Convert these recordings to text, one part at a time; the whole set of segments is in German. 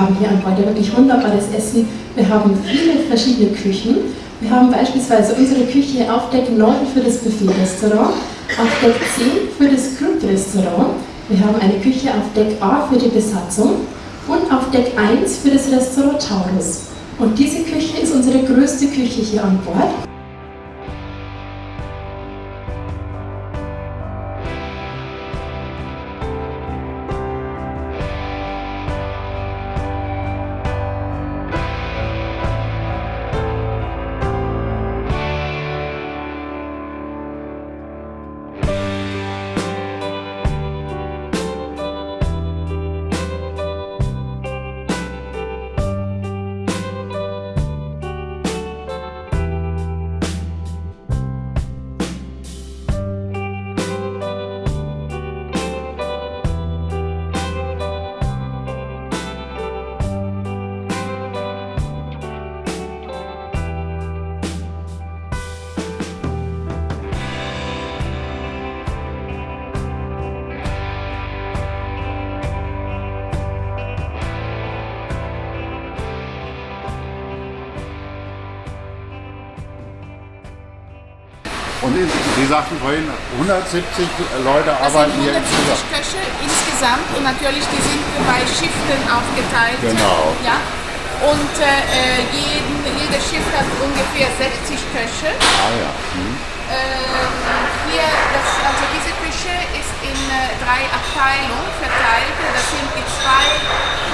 Wir haben hier an Bord ja wirklich wunderbares Essen. Wir haben viele verschiedene Küchen. Wir haben beispielsweise unsere Küche auf Deck 9 für das Buffet-Restaurant, auf Deck 10 für das Club-Restaurant. Wir haben eine Küche auf Deck A für die Besatzung und auf Deck 1 für das Restaurant Taurus. Und diese Küche ist unsere größte Küche hier an Bord. Und Sie sagten vorhin, 170 Leute arbeiten hier insgesamt. Köche insgesamt und natürlich die sind bei Schichten aufgeteilt. Genau. Ja? Und äh, jeden, jedes Schiff hat ungefähr 60 Köche. Ah ja. Hm. Drei Abteilungen verteilt. Das sind die zwei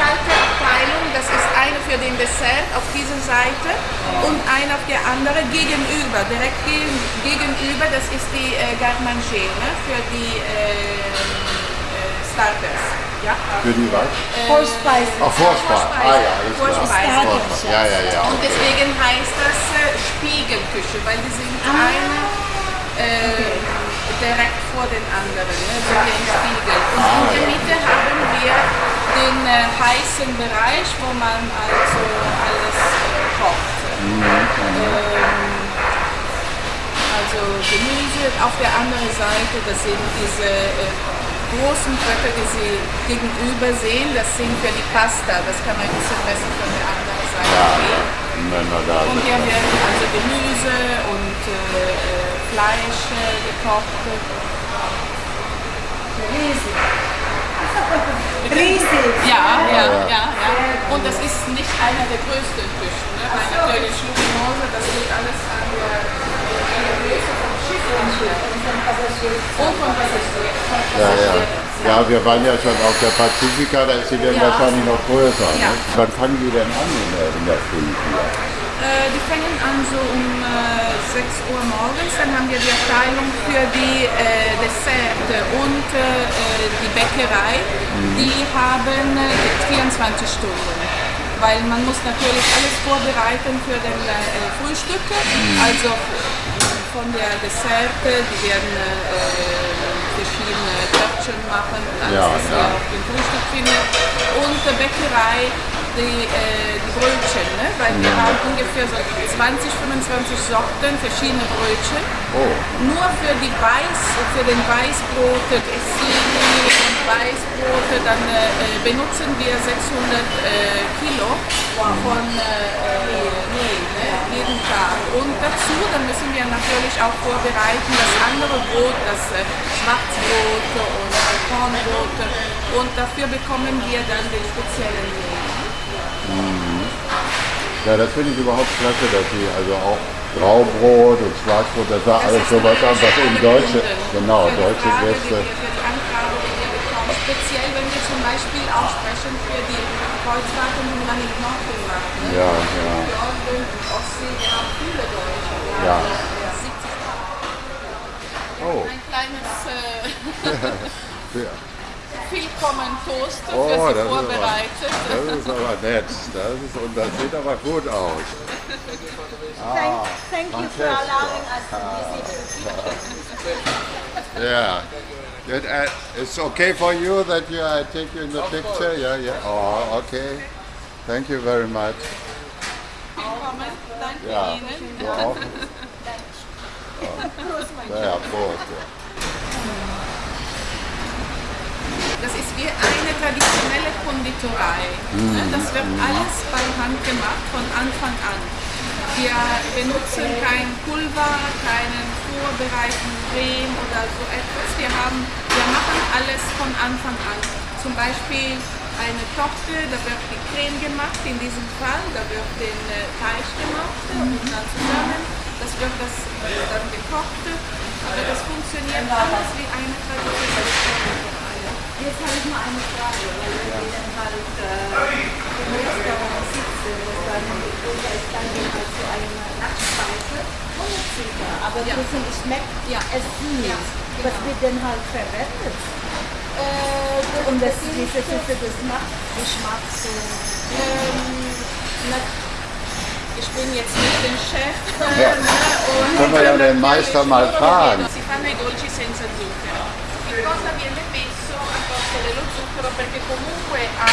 kalte Abteilungen. Das ist eine für den Dessert auf dieser Seite und eine auf der anderen gegenüber, direkt gegenüber. Das ist die äh, Garde-Manger ne, für die äh, äh, Starters. Ja? Für die was? Äh, Vorspeisen. Ach, Vorspeisen. Ah ja, alles klar. Vorspeisen. Ja, ja, ja. Und deswegen heißt das äh, Spiegelküche, weil die sind Ah. eine äh, direkt vor den anderen, ne? so wie ein Spiegel. Und in der Mitte haben wir den äh, heißen Bereich, wo man also alles äh, kocht. Ähm, also Gemüse, auf der anderen Seite, das sind diese äh, großen Blöcke, die Sie gegenüber sehen, das sind für die Pasta, das kann man ein bisschen besser von der anderen Seite sehen. Und hier werden also Gemüse und äh, äh, Fleisch äh, gekocht. Riesig. Riesig. Ja, ja, ja, ja. Und das ist nicht einer der größten Küchen, ne? weil natürlich Luminose, das liegt alles an der, an der Größe vom Schiff und vom Passagier. Und vom Passagier. vom Ja, ja. Ja, wir waren ja schon auf der Pazifika, da ist sie dann Ja. wahrscheinlich noch größer. Ja. Ne? Wann fangen die denn an in der, in der Früh hier? Äh, die fangen an so um äh, 6 Uhr morgens, dann haben wir die Abteilung für die äh, Desserte und äh, äh, die Bäckerei. Die haben äh, 24 Stunden. Weil man muss natürlich alles vorbereiten für den äh, Frühstück. Also von der Desserte, die werden äh, verschiedene Törtchen machen, alles Ja, was ja. ihr auf dem Frühstück findet. Und der Bäckerei, die, äh, die Brötchen, ne? weil wir haben ungefähr so 20, 25 Sorten verschiedene Brötchen. Oh, Nur für die Weiß, für den Weißbrote, Essini und Weißbrote, dann äh, benutzen wir 600 äh, Kilo von äh, äh, Mehl ne? jeden Tag. Und dazu, dann müssen wir natürlich auch vorbereiten das andere Brot, das äh, Schwarzbrot und äh, Kornbrot. Und dafür bekommen wir dann den speziellen Mehl. Ja, das finde ich überhaupt klasse, dass sie also auch Graubrot und Schwarzbrot, das war Das alles sowas an, was eben deutsche, genau, deutsche Gäste. Speziell, wenn wir zum Beispiel aussprechen für die Kreuzfahrten, die man in Norden macht. Ne? Ja, ja. Jordan und Ostsee, wir haben viele Deutsche. Ja. 70 Oh, Ein kleines äh, ja. Willkommen-Toast für Oh, Sie das ist aber- vorbereitet. das ist aber nett. Das ist, und das sieht aber gut aus. Thank, thank you for allowing us to visit. Yeah. Good, uh, it's okay for you that you, I take you in the picture? Yeah, yeah. Oh, okay. Thank you very much. Willkommen, danke Ja, Ihnen. du auch. Ja, ja, Prost. Ja. Das ist wie eine traditionelle Konditorei. ne? Das wird alles bei Hand gemacht von Anfang an. Wir benutzen kein Pulver, keinen vorbereiteten Creme oder so etwas. Wir, haben, wir machen alles von Anfang an. Zum Beispiel eine Torte, da wird die Creme gemacht, in diesem Fall, da wird den äh, Teig gemacht und dann zusammen. Das wird das äh, dann gekocht, aber das funktioniert alles wie eine traditionelle Konditorei. Jetzt habe ich mal eine Frage, weil wenn wir dann halt äh, im Restaurant sitzen, das dann oder ist dann halt so eine Nachtspeise ohne Zucker, aber Ja. trotzdem schmeckt Ja. es nicht. Ja, Was genau. wird denn halt verwendet? Äh, das, Und das, das diese, diese Geschmack, Geschmack so. ähm, na, ich bin jetzt nicht der Chef. Ja. ne, und Können wir ja den Meister mal fragen. perché comunque ha...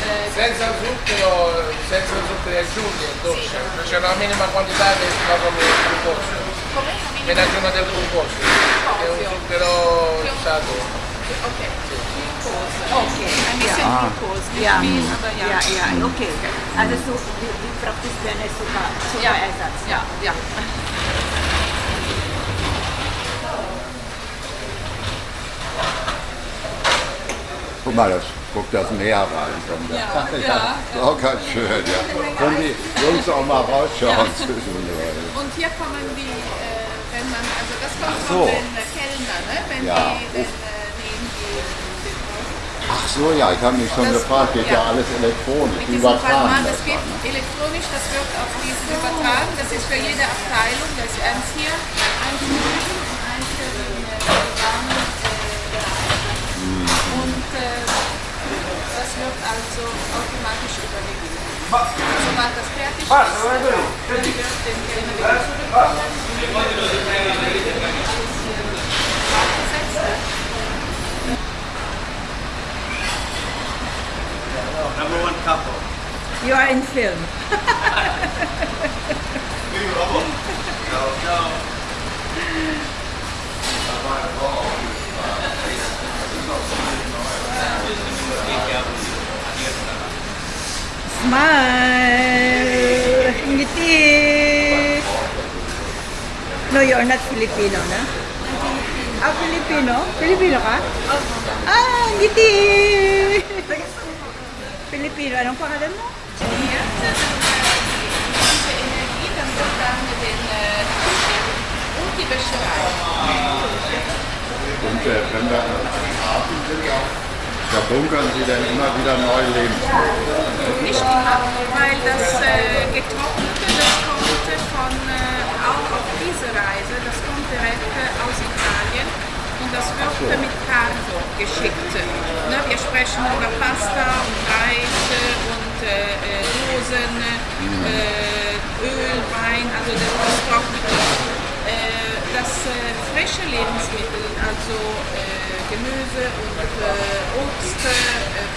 Eh, senza zucchero, senza zuccheri aggiunti è dolce, sì. Cioè, c'è una minima quantità di proprio del glucosio. Come? Viene aggiunta del glucosio, è un zucchero usato. Ok. Ok, I missed ah. Yeah. Yeah, yeah, yeah. Ok, adesso vi, vi practice bene sopra, sopra yeah. Yeah, yeah. Guck mal, das guckt das Meer rein. Der. Ja, ja, Ist auch ganz schön, ja. Können die Jungs auch mal rausschauen zwischendurch. Und hier kommen die, äh, wenn man, also das kommt so. von den äh, Kellner, ne? wenn Ja. die den, äh, nehmen die, den Ach so, ja, ich habe mich schon Das- gefragt, geht ja, ja. alles elektronisch. Übertragen Palman, das dann. ne? elektronisch, das wird auf diesen übertragen. Das ist für jede Abteilung, das ist eins hier, eins für das wird also automatisch übergeben. Sobald das fertig ist, dann wird den Kellner zurückkommen. Aufgesetzt. Number one couple. You are in film. No, no. Smile! Ngiti! No, you're not Filipino, na? Ah, Filipino? Filipino ka? Ah, ngiti! Filipino, anong pangalan mo? Küchen und die Wäscherei. Und äh, wenn wir am Hafen sind, auch, da bunkern sie dann immer wieder neue Lebensmittel. Nicht immer, weil das äh, Getrocknete, das kommt von, äh, auch auf diese Reise, das kommt direkt äh, aus Italien und das wird mit Cargo geschickt. Ne, wir sprechen über Pasta und Reis äh, und äh, äh, Dosen, äh, Öl, Wein, also das, das Äh, das äh, frische Lebensmittel, also äh, Gemüse und Obst,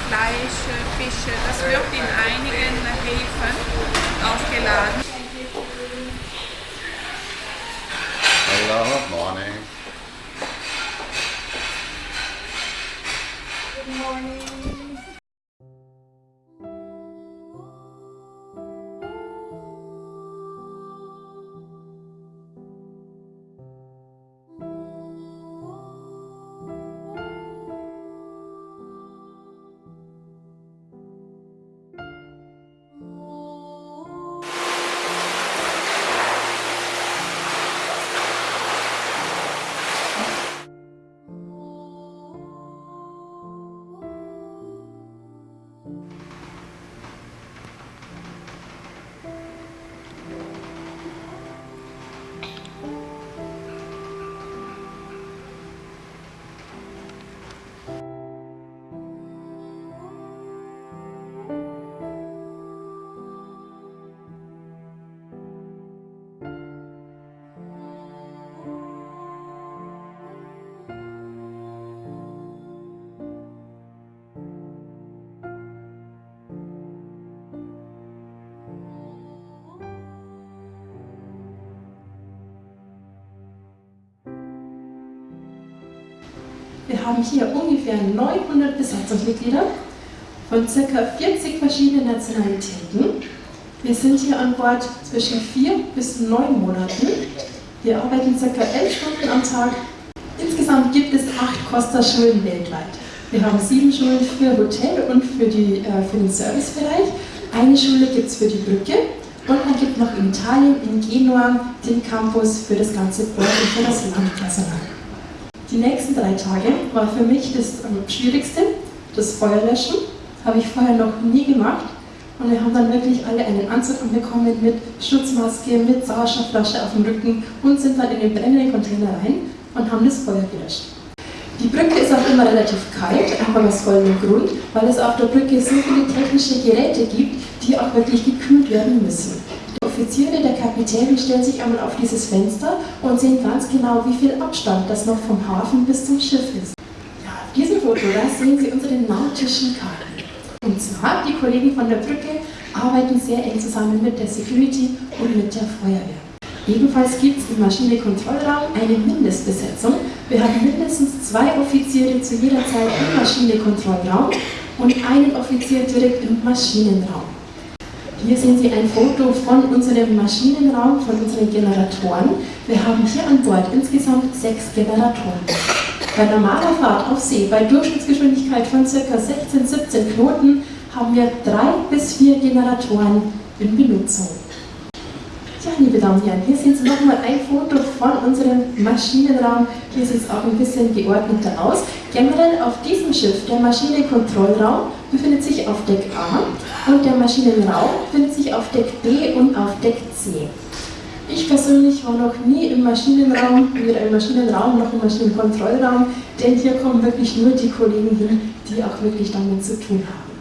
Fleisch, Fische, das wird in einigen Häfen aufgeladen. Wir haben hier ungefähr 900 Besatzungsmitglieder von ca. 40 verschiedenen Nationalitäten. Wir sind hier an Bord zwischen vier bis neun Monaten. Wir arbeiten ca. elf Stunden am Tag. Insgesamt gibt es acht Costa-Schulen weltweit. Wir haben sieben Schulen für Hotel und für, die, äh, für den Servicebereich. Eine Schule gibt es für die Brücke und dann gibt noch in Italien, in Genua, den Campus für das ganze Bord und für das Landpersonal. Die nächsten drei Tage war für mich das ähm, Schwierigste, das Feuerlöschen. Habe ich vorher noch nie gemacht. Und wir haben dann wirklich alle einen Anzug anbekommen mit Schutzmaske, mit Sauerstoffflasche auf dem Rücken und sind dann in den brennenden Container rein und haben das Feuer gelöscht. Die Brücke ist auch immer relativ kalt, einfach aus folgendem Grund, weil es auf der Brücke so viele technische Geräte gibt, die auch wirklich gekühlt werden müssen. Die Offiziere, der Kapitän stellen sich einmal auf dieses Fenster und sehen ganz genau, wie viel Abstand das noch vom Hafen bis zum Schiff ist. Ja, auf diesem Foto, da sehen Sie unsere nautischen Karten. Und zwar, die Kollegen von der Brücke arbeiten sehr eng zusammen mit der Security und mit der Feuerwehr. Ebenfalls gibt es im Maschinekontrollraum eine Mindestbesetzung. Wir haben mindestens zwei Offiziere zu jeder Zeit im Maschinekontrollraum und einen Offizier direkt im Maschinenraum. Hier sehen Sie ein Foto von unserem Maschinenraum, von unseren Generatoren. Wir haben hier an Bord insgesamt sechs Generatoren. Bei normaler Fahrt auf See, bei Durchschnittsgeschwindigkeit von ca. 16, 17 Knoten, haben wir drei bis vier Generatoren in Benutzung. Ja, liebe Damen und Herren, hier sehen Sie nochmal ein Foto von unserem Maschinenraum. Hier sieht es auch ein bisschen geordneter aus. Generell auf diesem Schiff, der Maschinenkontrollraum, befindet sich auf Deck A und der Maschinenraum befindet sich auf Deck B und auf Deck C. Ich persönlich war noch nie im Maschinenraum, weder im Maschinenraum noch im Maschinenkontrollraum, denn hier kommen wirklich nur die Kollegen hin, die auch wirklich damit zu tun haben.